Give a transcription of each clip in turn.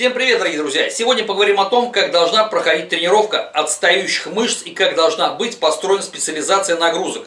Всем привет, дорогие друзья! Сегодня поговорим о том, как должна проходить тренировка отстающих мышц и как должна быть построена специализация нагрузок.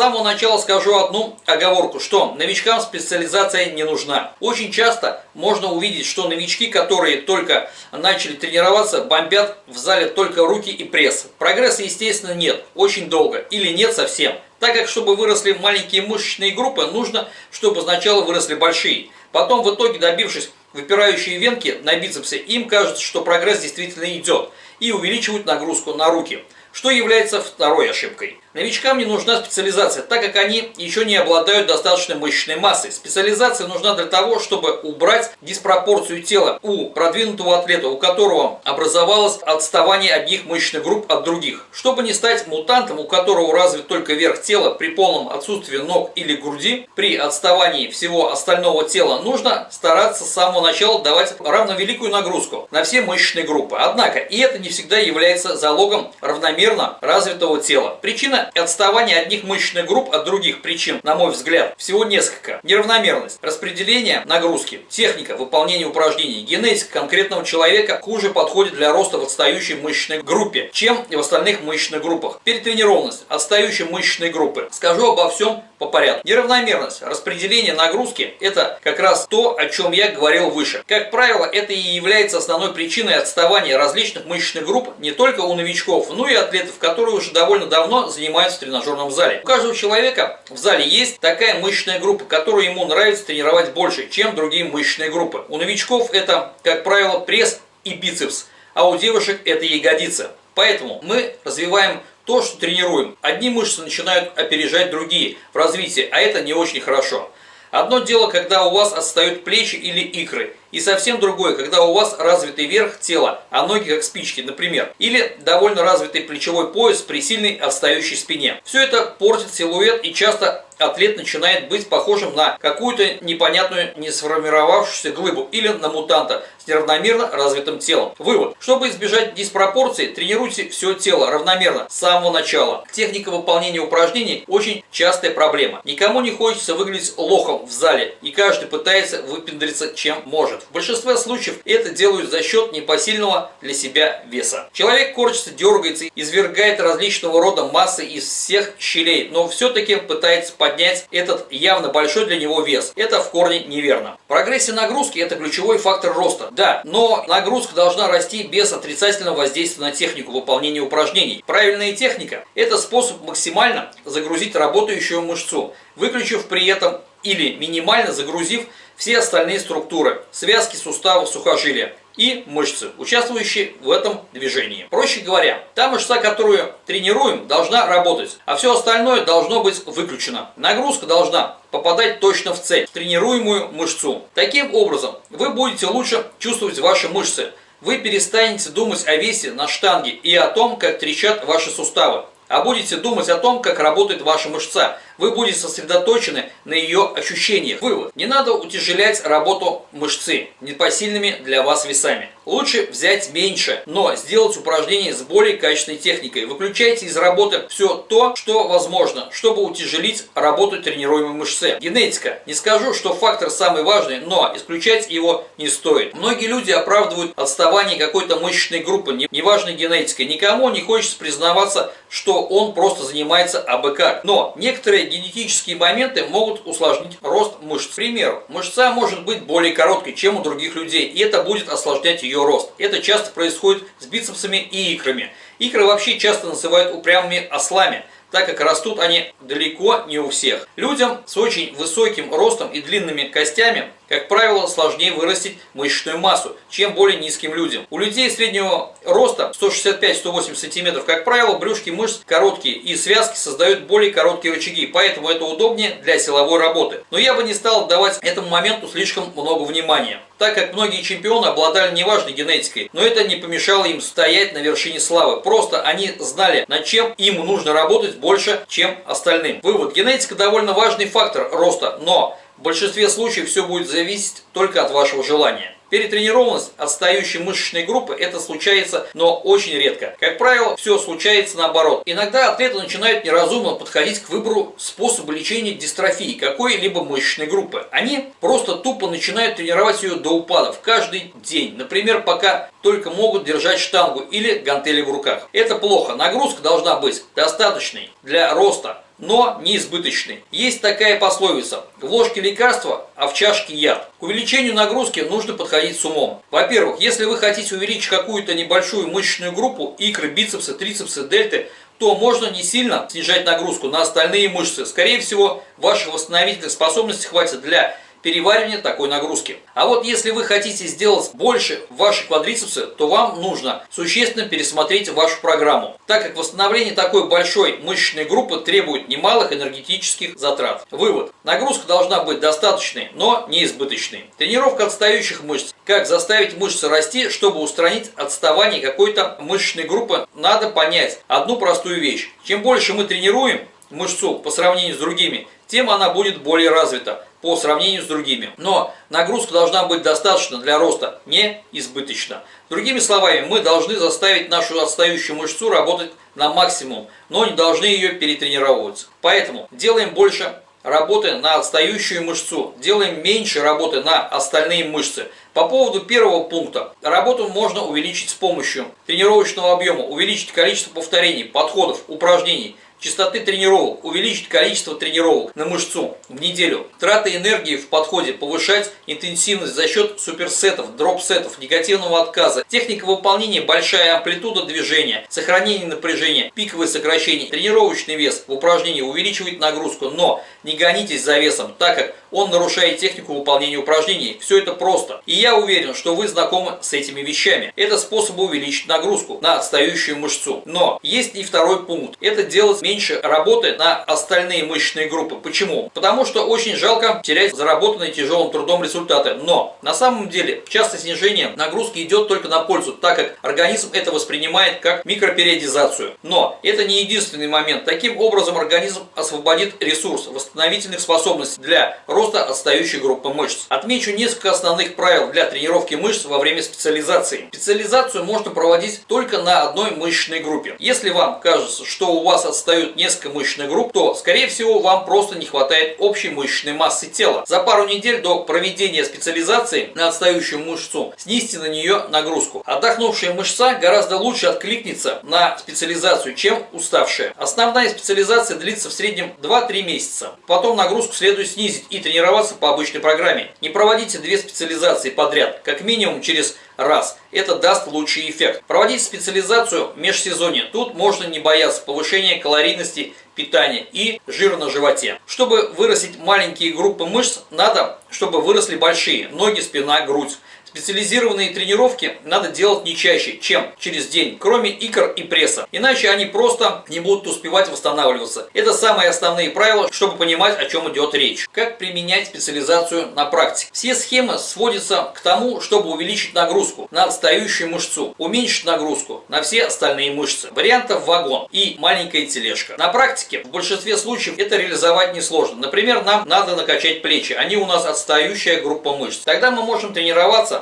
Самого начала скажу одну оговорку, что новичкам специализация не нужна. Очень часто можно увидеть, что новички, которые только начали тренироваться, бомбят в зале только руки и пресс. Прогресса, естественно, нет, очень долго или нет совсем. Так как, чтобы выросли маленькие мышечные группы, нужно, чтобы сначала выросли большие. Потом, в итоге, добившись выпирающие венки на бицепсе, им кажется, что прогресс действительно идет, и увеличивают нагрузку на руки, что является второй ошибкой. Новичкам не нужна специализация, так как они еще не обладают достаточной мышечной массой. Специализация нужна для того, чтобы убрать диспропорцию тела у продвинутого атлета, у которого образовалось отставание одних мышечных групп от других. Чтобы не стать мутантом, у которого развит только верх тела при полном отсутствии ног или груди, при отставании всего остального тела нужно стараться с самого начала давать равновеликую нагрузку на все мышечные группы. Однако и это не всегда является залогом равномерно развитого тела. Причина отставание одних мышечных групп от других причин, на мой взгляд, всего несколько. Неравномерность, распределение нагрузки, техника выполнения упражнений, генетика конкретного человека хуже подходит для роста в отстающей мышечной группе, чем в остальных мышечных группах. Перетренированность отстающей мышечной группы. Скажу обо всем по порядку. Неравномерность распределение нагрузки – это как раз то, о чем я говорил выше. Как правило, это и является основной причиной отставания различных мышечных групп не только у новичков, но и атлетов, которые уже довольно давно занимаются в тренажерном зале. У каждого человека в зале есть такая мышечная группа, которую ему нравится тренировать больше, чем другие мышечные группы. У новичков это, как правило, пресс и бицепс, а у девушек это ягодица. Поэтому мы развиваем то, что тренируем. Одни мышцы начинают опережать другие в развитии, а это не очень хорошо. Одно дело, когда у вас отстают плечи или икры, и совсем другое, когда у вас развитый верх тела, а ноги как спички, например. Или довольно развитый плечевой пояс при сильной отстающей спине. Все это портит силуэт и часто атлет начинает быть похожим на какую-то непонятную не сформировавшуюся глыбу или на мутанта с неравномерно развитым телом. Вывод. Чтобы избежать диспропорции, тренируйте все тело равномерно с самого начала. Техника выполнения упражнений очень частая проблема. Никому не хочется выглядеть лохом в зале, и каждый пытается выпендриться чем может. В большинстве случаев это делают за счет непосильного для себя веса. Человек корчится, дергается, извергает различного рода массы из всех щелей, но все-таки пытается поднять этот явно большой для него вес. Это в корне неверно. Прогрессия нагрузки – это ключевой фактор роста. Да, но нагрузка должна расти без отрицательного воздействия на технику выполнения упражнений. Правильная техника – это способ максимально загрузить работающую мышцу, выключив при этом или минимально загрузив все остальные структуры – связки, суставов, сухожилия и мышцы, участвующие в этом движении. Проще говоря, та мышца, которую тренируем, должна работать, а все остальное должно быть выключено. Нагрузка должна попадать точно в цель, в тренируемую мышцу. Таким образом, вы будете лучше чувствовать ваши мышцы, вы перестанете думать о весе на штанге и о том, как трещат ваши суставы, а будете думать о том, как работает ваша мышца, вы будете сосредоточены на ее ощущениях. Вывод. Не надо утяжелять работу мышцы непосильными для вас весами. Лучше взять меньше, но сделать упражнение с более качественной техникой. Выключайте из работы все то, что возможно, чтобы утяжелить работу тренируемой мышцы. Генетика. Не скажу, что фактор самый важный, но исключать его не стоит. Многие люди оправдывают отставание какой-то мышечной группы, неважно генетикой. Никому не хочется признаваться, что он просто занимается абы как. Но некоторые генетические моменты могут усложнить рост мышц. К примеру, мышца может быть более короткой, чем у других людей, и это будет осложнять ее рост. Это часто происходит с бицепсами и икрами. Икры вообще часто называют упрямыми ослами – так как растут они далеко не у всех. Людям с очень высоким ростом и длинными костями, как правило, сложнее вырастить мышечную массу, чем более низким людям. У людей среднего роста 165-180 см, как правило, брюшки мышц короткие и связки создают более короткие рычаги, поэтому это удобнее для силовой работы. Но я бы не стал давать этому моменту слишком много внимания так как многие чемпионы обладали неважной генетикой, но это не помешало им стоять на вершине славы. Просто они знали, над чем им нужно работать больше, чем остальным. Вывод. Генетика довольно важный фактор роста, но В большинстве случаев все будет зависеть только от вашего желания. Перетренированность отстающей мышечной группы это случается, но очень редко. Как правило, все случается наоборот. Иногда атлеты начинают неразумно подходить к выбору способа лечения дистрофии какой-либо мышечной группы. Они просто тупо начинают тренировать ее до упадов каждый день. Например, пока только могут держать штангу или гантели в руках. Это плохо. Нагрузка должна быть достаточной для роста но не избыточный. Есть такая пословица – в ложке лекарства, а в чашке яд. К увеличению нагрузки нужно подходить с умом. Во-первых, если вы хотите увеличить какую-то небольшую мышечную группу, икры, бицепсы, трицепсы, дельты, то можно не сильно снижать нагрузку на остальные мышцы. Скорее всего, ваших восстановительных способностей хватит для переваривания такой нагрузки. А вот если вы хотите сделать больше ваши квадрицепсы, то вам нужно существенно пересмотреть вашу программу, так как восстановление такой большой мышечной группы требует немалых энергетических затрат. Вывод. Нагрузка должна быть достаточной, но не избыточной. Тренировка отстающих мышц. Как заставить мышцы расти, чтобы устранить отставание какой-то мышечной группы, надо понять одну простую вещь. Чем больше мы тренируем мышцу по сравнению с другими, тем она будет более развита по сравнению с другими. Но нагрузка должна быть достаточно для роста, не избыточно. Другими словами, мы должны заставить нашу отстающую мышцу работать на максимум, но не должны ее перетренировывать. Поэтому делаем больше работы на отстающую мышцу, делаем меньше работы на остальные мышцы. По поводу первого пункта, работу можно увеличить с помощью тренировочного объема, увеличить количество повторений, подходов, упражнений – частоты тренировок, увеличить количество тренировок на мышцу в неделю, траты энергии в подходе, повышать интенсивность за счет суперсетов, дроп-сетов, негативного отказа, техника выполнения, большая амплитуда движения, сохранение напряжения, пиковое сокращение, тренировочный вес в упражнении увеличивает нагрузку, но не гонитесь за весом, так как он нарушает технику выполнения упражнений. Все это просто. И я уверен, что вы знакомы с этими вещами. Это способы увеличить нагрузку на отстающую мышцу. Но есть и второй пункт. Это делать меньше работы на остальные мышечные группы. Почему? Потому что очень жалко терять заработанные тяжелым трудом результаты. Но на самом деле часто снижение нагрузки идет только на пользу, так как организм это воспринимает как микропериодизацию. Но это не единственный момент. Таким образом организм освободит ресурс восстановительных способностей для роста отстающей группы мышц. Отмечу несколько основных правил для тренировки мышц во время специализации. Специализацию можно проводить только на одной мышечной группе. Если вам кажется, что у вас отстает дают несколько мышечных групп, то, скорее всего, вам просто не хватает общей мышечной массы тела. За пару недель до проведения специализации на отстающую мышцу снизьте на нее нагрузку. Отдохнувшая мышца гораздо лучше откликнется на специализацию, чем уставшая. Основная специализация длится в среднем 2-3 месяца. Потом нагрузку следует снизить и тренироваться по обычной программе. Не проводите две специализации подряд, как минимум через раз. Это даст лучший эффект. Проводить специализацию в межсезонье. Тут можно не бояться повышения калорийности питания и жира на животе. Чтобы вырастить маленькие группы мышц, надо, чтобы выросли большие. Ноги, спина, грудь. Специализированные тренировки надо делать не чаще, чем через день, кроме икр и пресса. Иначе они просто не будут успевать восстанавливаться. Это самые основные правила, чтобы понимать, о чем идет речь. Как применять специализацию на практике. Все схемы сводятся к тому, чтобы увеличить нагрузку на отстающую мышцу, уменьшить нагрузку на все остальные мышцы. Вариантов вагон и маленькая тележка. На практике в большинстве случаев это реализовать несложно. Например, нам надо накачать плечи. Они у нас отстающая группа мышц. Тогда мы можем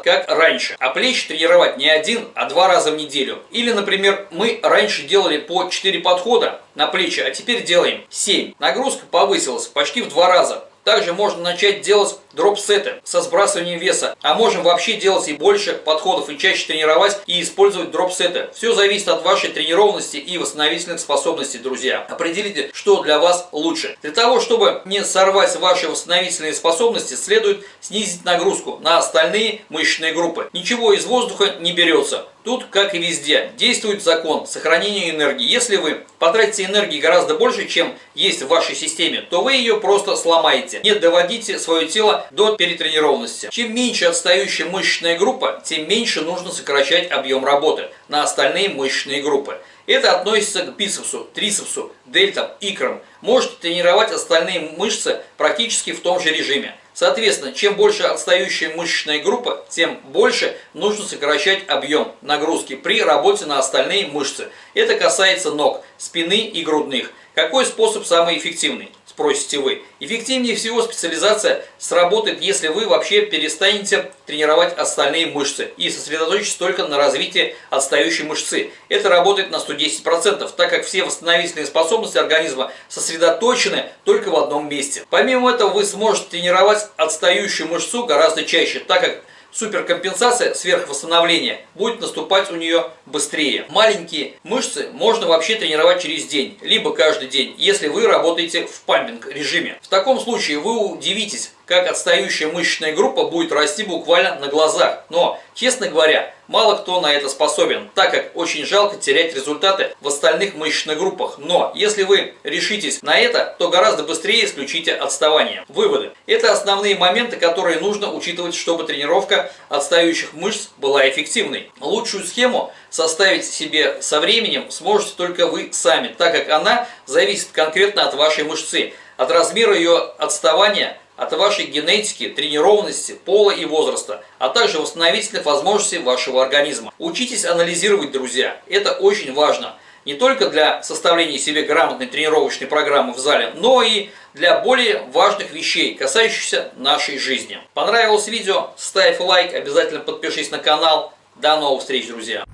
как раньше. А плечи тренировать не один, а два раза в неделю. Или, например, мы раньше делали по 4 подхода на плечи, а теперь делаем 7. Нагрузка повысилась почти в два раза. Также можно начать делать дроп-сеты со сбрасыванием веса. А можем вообще делать и больше подходов и чаще тренировать и использовать дроп-сеты. Все зависит от вашей тренированности и восстановительных способностей, друзья. Определите, что для вас лучше. Для того, чтобы не сорвать ваши восстановительные способности, следует снизить нагрузку на остальные мышечные группы. Ничего из воздуха не берется. Тут, как и везде, действует закон сохранения энергии. Если вы потратите энергии гораздо больше, чем есть в вашей системе, то вы ее просто сломаете. Не доводите свое тело до перетренированности. Чем меньше отстающая мышечная группа, тем меньше нужно сокращать объем работы на остальные мышечные группы. Это относится к бицепсу, трицепсу, дельтам, икрам. Можете тренировать остальные мышцы практически в том же режиме. Соответственно, чем больше отстающая мышечная группа, тем больше нужно сокращать объем нагрузки при работе на остальные мышцы. Это касается ног, спины и грудных. Какой способ самый эффективный? Спросите вы. Эффективнее всего специализация сработает, если вы вообще перестанете тренировать остальные мышцы и сосредоточитесь только на развитии отстающей мышцы. Это работает на 110%, так как все восстановительные способности организма сосредоточены только в одном месте. Помимо этого вы сможете тренировать отстающую мышцу гораздо чаще, так как суперкомпенсация, сверхвосстановление будет наступать у нее быстрее. Маленькие мышцы можно вообще тренировать через день, либо каждый день, если вы работаете в пампинг режиме. В таком случае вы удивитесь, как отстающая мышечная группа будет расти буквально на глазах. Но, честно говоря, мало кто на это способен, так как очень жалко терять результаты в остальных мышечных группах. Но, если вы решитесь на это, то гораздо быстрее исключите отставание. Выводы. Это основные моменты, которые нужно учитывать, чтобы тренировка отстающих мышц была эффективной. Лучшую схему составить себе со временем сможете только вы сами, так как она зависит конкретно от вашей мышцы, от размера ее отставания, от вашей генетики, тренированности, пола и возраста, а также восстановительных возможностей вашего организма. Учитесь анализировать, друзья, это очень важно. Не только для составления себе грамотной тренировочной программы в зале, но и для более важных вещей, касающихся нашей жизни. Понравилось видео? Ставь лайк, обязательно подпишись на канал. До новых встреч, друзья!